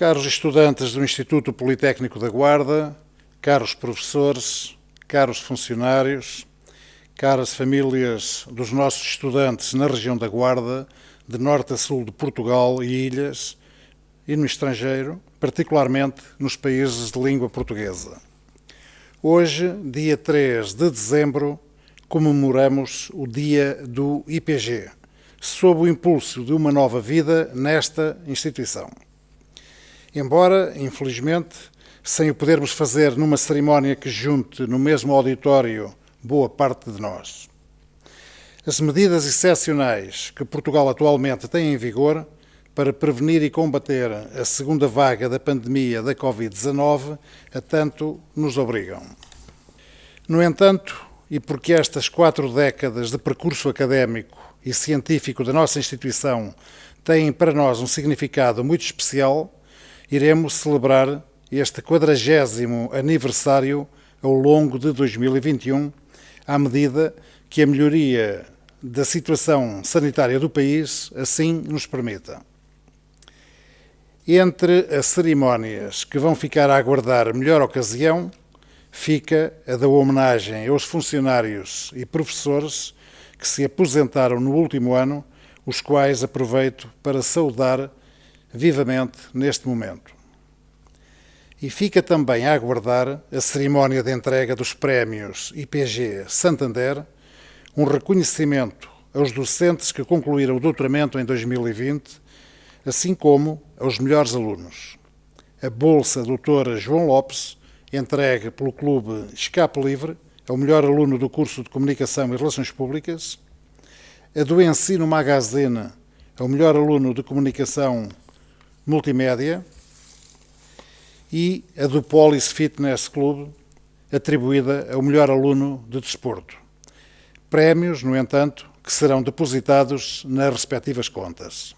Caros estudantes do Instituto Politécnico da Guarda, caros professores, caros funcionários, caras famílias dos nossos estudantes na região da Guarda, de norte a sul de Portugal e ilhas, e no estrangeiro, particularmente nos países de língua portuguesa. Hoje, dia 3 de dezembro, comemoramos o dia do IPG, sob o impulso de uma nova vida nesta instituição. Embora, infelizmente, sem o podermos fazer numa cerimónia que junte no mesmo auditório boa parte de nós. As medidas excepcionais que Portugal atualmente tem em vigor para prevenir e combater a segunda vaga da pandemia da Covid-19 a tanto nos obrigam. No entanto, e porque estas quatro décadas de percurso académico e científico da nossa instituição têm para nós um significado muito especial, iremos celebrar este quadragésimo aniversário ao longo de 2021, à medida que a melhoria da situação sanitária do país assim nos permita. Entre as cerimónias que vão ficar a aguardar melhor ocasião, fica a da homenagem aos funcionários e professores que se aposentaram no último ano, os quais aproveito para saudar vivamente neste momento. E fica também a aguardar a cerimónia de entrega dos prémios IPG Santander, um reconhecimento aos docentes que concluíram o doutoramento em 2020, assim como aos melhores alunos. A Bolsa Doutora João Lopes, entregue pelo Clube Escape Livre, ao melhor aluno do curso de Comunicação e Relações Públicas, a do Ensino Magazine, ao melhor aluno de Comunicação Multimédia, e a do Polis Fitness Club, atribuída ao melhor aluno de desporto. Prémios, no entanto, que serão depositados nas respectivas contas.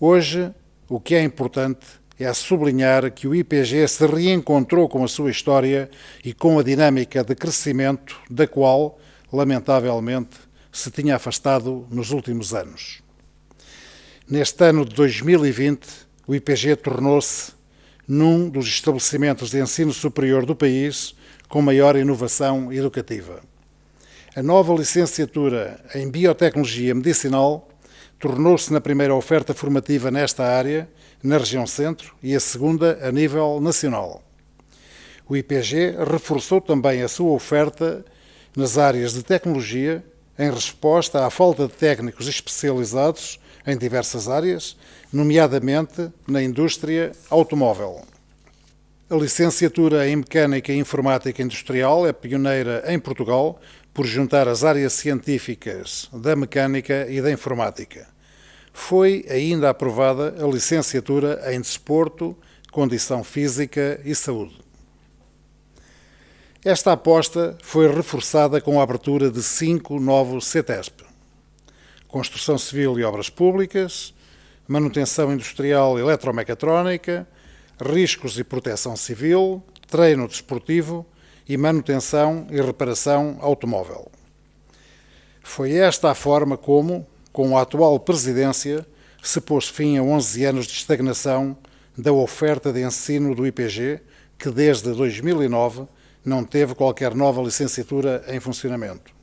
Hoje, o que é importante é sublinhar que o IPG se reencontrou com a sua história e com a dinâmica de crescimento da qual, lamentavelmente, se tinha afastado nos últimos anos. Neste ano de 2020, o IPG tornou-se num dos estabelecimentos de ensino superior do país com maior inovação educativa. A nova licenciatura em Biotecnologia Medicinal tornou-se na primeira oferta formativa nesta área, na região centro, e a segunda a nível nacional. O IPG reforçou também a sua oferta nas áreas de tecnologia, em resposta à falta de técnicos especializados em diversas áreas, nomeadamente na indústria automóvel. A licenciatura em Mecânica e Informática Industrial é pioneira em Portugal por juntar as áreas científicas da mecânica e da informática. Foi ainda aprovada a licenciatura em Desporto, Condição Física e Saúde. Esta aposta foi reforçada com a abertura de cinco novos CETESP. Construção Civil e Obras Públicas, manutenção industrial e eletromecatrónica, riscos e proteção civil, treino desportivo e manutenção e reparação automóvel. Foi esta a forma como, com a atual presidência, se pôs fim a 11 anos de estagnação da oferta de ensino do IPG, que desde 2009 não teve qualquer nova licenciatura em funcionamento.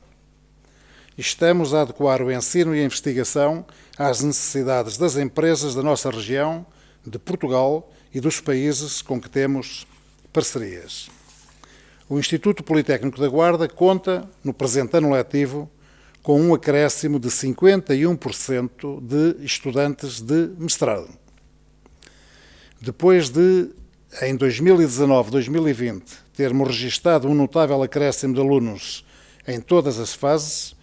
Estamos a adequar o ensino e a investigação às necessidades das empresas da nossa região, de Portugal e dos países com que temos parcerias. O Instituto Politécnico da Guarda conta, no presente ano letivo, com um acréscimo de 51% de estudantes de mestrado. Depois de, em 2019-2020, termos registado um notável acréscimo de alunos em todas as fases,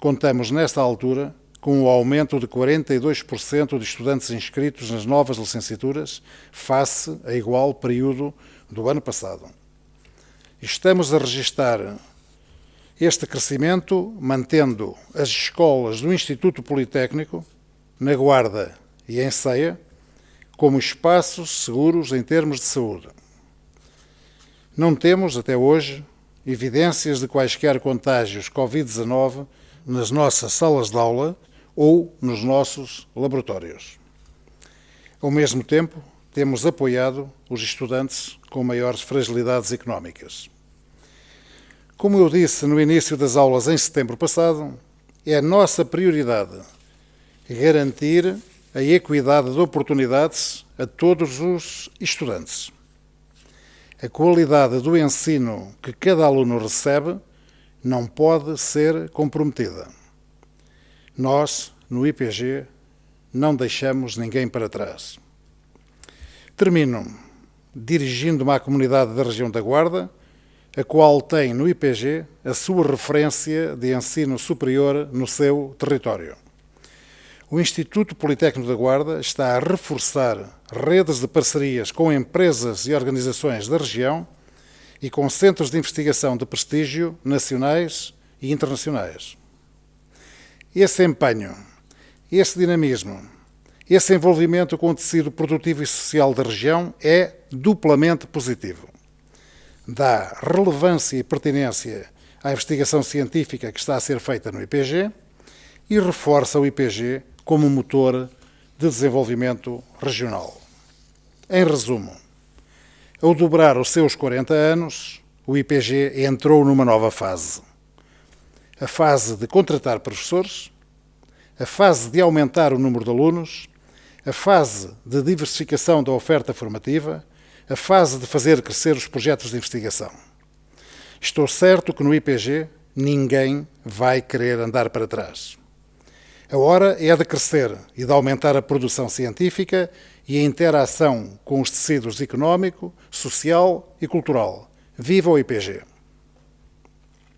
Contamos, nesta altura, com o aumento de 42% de estudantes inscritos nas novas licenciaturas, face a igual período do ano passado. Estamos a registrar este crescimento mantendo as escolas do Instituto Politécnico, na Guarda e em Ceia, como espaços seguros em termos de saúde. Não temos, até hoje, evidências de quaisquer contágios Covid-19 nas nossas salas de aula ou nos nossos laboratórios. Ao mesmo tempo, temos apoiado os estudantes com maiores fragilidades económicas. Como eu disse no início das aulas em setembro passado, é nossa prioridade garantir a equidade de oportunidades a todos os estudantes. A qualidade do ensino que cada aluno recebe não pode ser comprometida. Nós, no IPG, não deixamos ninguém para trás. Termino dirigindo-me à comunidade da região da Guarda, a qual tem no IPG a sua referência de ensino superior no seu território. O Instituto Politécnico da Guarda está a reforçar redes de parcerias com empresas e organizações da região e com centros de investigação de prestígio nacionais e internacionais. Esse empenho, esse dinamismo, esse envolvimento com o tecido produtivo e social da região é duplamente positivo. Dá relevância e pertinência à investigação científica que está a ser feita no IPG e reforça o IPG como motor de desenvolvimento regional. Em resumo, ao dobrar os seus 40 anos, o IPG entrou numa nova fase. A fase de contratar professores, a fase de aumentar o número de alunos, a fase de diversificação da oferta formativa, a fase de fazer crescer os projetos de investigação. Estou certo que no IPG ninguém vai querer andar para trás. A hora é de crescer e de aumentar a produção científica e a interação com os tecidos económico, social e cultural. Viva o IPG!